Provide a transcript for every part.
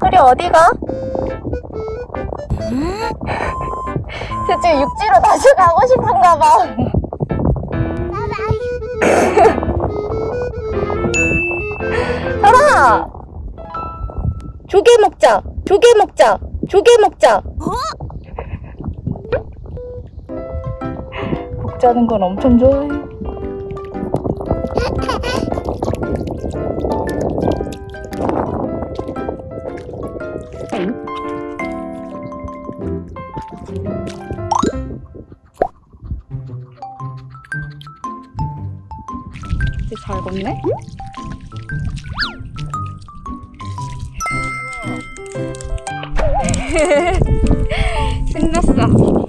소리 어디가? 쟤 지금 육지로 다시 가고 싶은가 봐. 설아! 조개 먹자. 조개 먹자. 조개 먹자. 먹자는 건 엄청 좋아해. 잘 걷네? 신났어.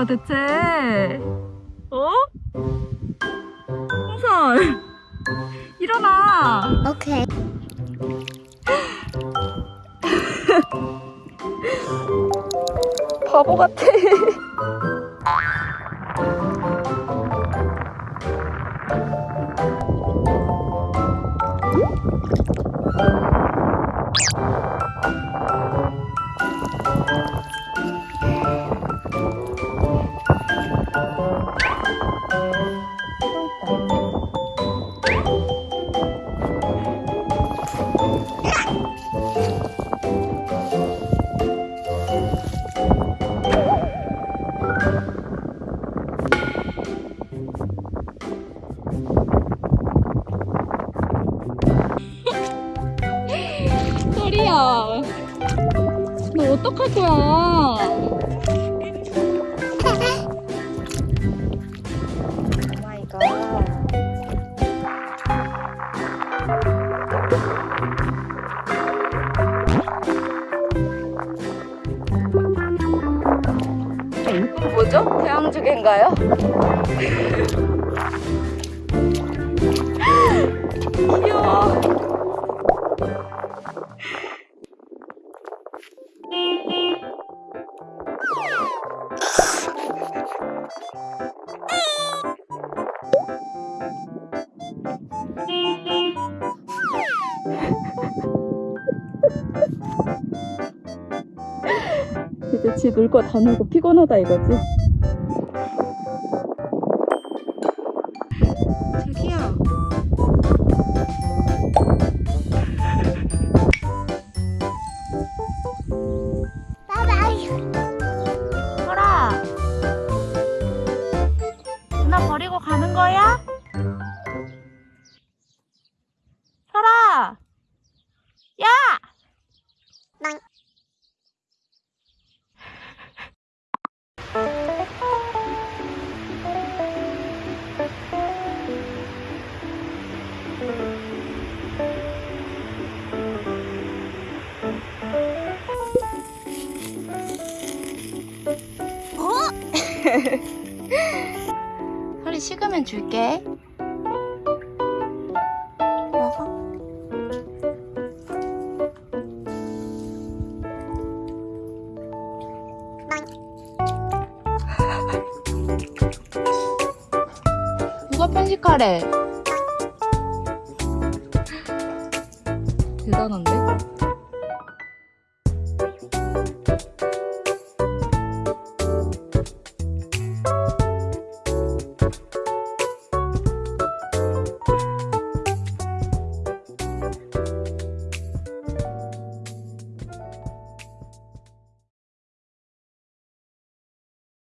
거야 대체 어? 홍설 일어나 오케이. 바보 같아 소리야 너 어떡할 거야. 뭐죠? 태양주개인가요? 귀여워. 이제 지 놀 거 다 놀고 피곤하다 이거지? 저기요. 설이 식으면 줄게 먹어. 낭. 칠카래. 대단한데?